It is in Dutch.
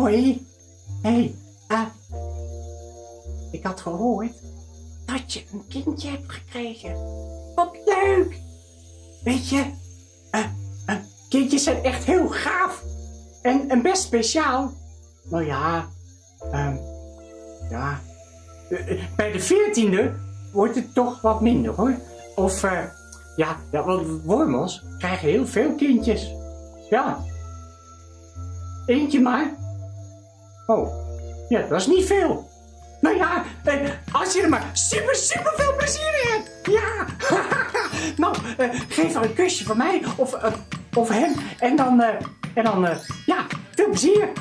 Hoi. Hé, hey, eh, ik had gehoord dat je een kindje hebt gekregen. Wat leuk. Weet je, eh, eh, kindjes zijn echt heel gaaf. En, en best speciaal. Nou ja, ehm, ja. eh, bij de veertiende wordt het toch wat minder hoor. Of, ja, ja, want wormels krijgen heel veel kindjes. Ja. Eentje maar. Oh, ja, dat is niet veel. Nou ja, eh, als je er maar super, super veel plezier in hebt. Ja. nou, eh, geef haar een kusje van mij of, eh, of hem. En dan, en dan ja, veel plezier.